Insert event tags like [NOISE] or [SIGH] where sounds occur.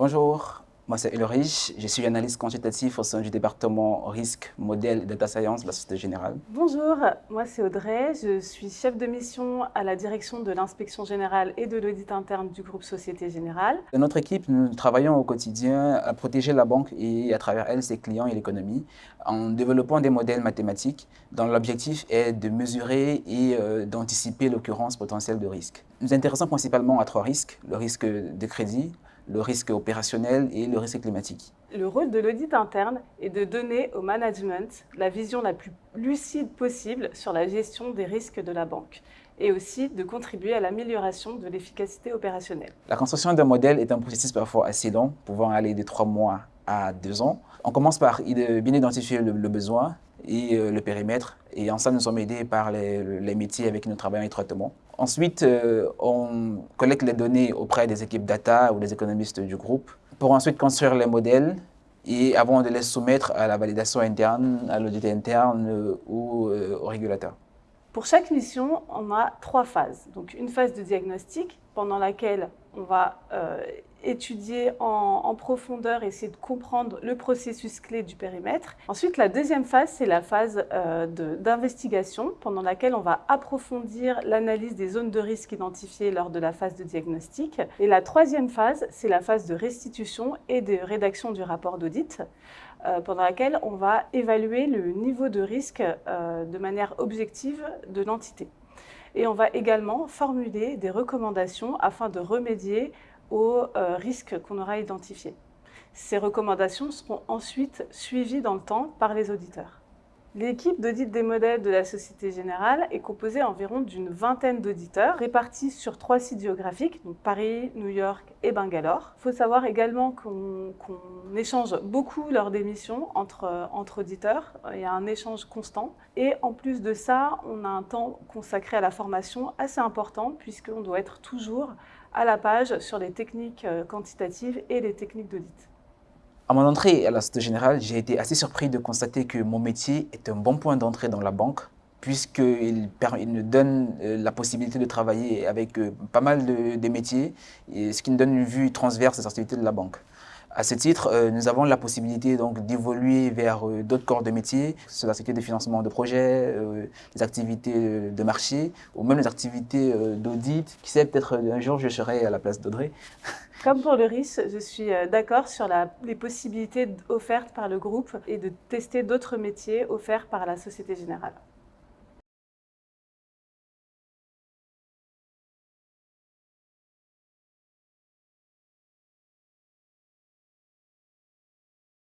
Bonjour, moi c'est Ulrich, je suis analyste consultatif au sein du département risque, modèle et data science de la Société Générale. Bonjour, moi c'est Audrey, je suis chef de mission à la direction de l'inspection générale et de l'audit interne du groupe Société Générale. Dans notre équipe, nous travaillons au quotidien à protéger la banque et à travers elle ses clients et l'économie en développant des modèles mathématiques dont l'objectif est de mesurer et euh, d'anticiper l'occurrence potentielle de risques. Nous nous intéressons principalement à trois risques, le risque de crédit, le risque opérationnel et le risque climatique. Le rôle de l'audit interne est de donner au management la vision la plus lucide possible sur la gestion des risques de la banque et aussi de contribuer à l'amélioration de l'efficacité opérationnelle. La construction d'un modèle est un processus parfois assez long, pouvant aller de trois mois à deux ans. On commence par bien identifier le, besoin et euh, le périmètre. Et en ça, nous sommes aidés par les, métiers avec qui nous travaillons étroitement. Ensuite, euh, on collecte les données auprès des équipes data ou des économistes du groupe pour ensuite construire les modèles et avant de les soumettre à la validation interne, à l'audit interne euh, ou au régulateur. Pour chaque mission, on a trois phases. Donc une phase de diagnostic pendant laquelle on va étudier en, profondeur, essayer de comprendre le processus clé du périmètre. Ensuite, la deuxième phase, c'est la phase euh, d'investigation pendant laquelle on va approfondir l'analyse des zones de risque identifiées lors de la phase de diagnostic. Et la troisième phase, c'est la phase de restitution et de rédaction du rapport d'audit. Euh, pendant laquelle on va évaluer le niveau de risque euh, de manière objective de l'entité. Et on va également formuler des recommandations afin de remédier aux euh, risques qu'on aura identifiés. Ces recommandations seront ensuite suivies dans le temps par les auditeurs. L'équipe d'audit des modèles de la Société Générale est composée environ d'une vingtaine d'auditeurs répartis sur trois sites géographiques, donc Paris, New York et Bangalore. Il faut savoir également qu'on échange beaucoup lors des missions entre, auditeurs. Il y a un échange constant. Et en plus de ça, on a un temps consacré à la formation assez important puisqu'on doit être toujours à la page sur les techniques euh, quantitatives et les techniques d'audit. À mon entrée à la Société Générale, j'ai été assez surpris de constater que mon métier est un bon point d'entrée dans la banque puisqu'il nous donne euh, la possibilité de travailler avec euh, pas mal de, métiers, ce qui nous donne une vue transverse des activités de la banque. À ce titre, euh, nous avons la possibilité d'évoluer vers d'autres corps de métiers, sur la sécurité de financement de projets, les activités de marché, ou même les activités d'audit. Qui sait, peut-être un jour je serai à la place d'Audrey. [LAUGHS] Comme pour le RIS, je suis euh, d'accord sur les possibilités offertes par le groupe et de tester d'autres métiers offerts par la Société Générale.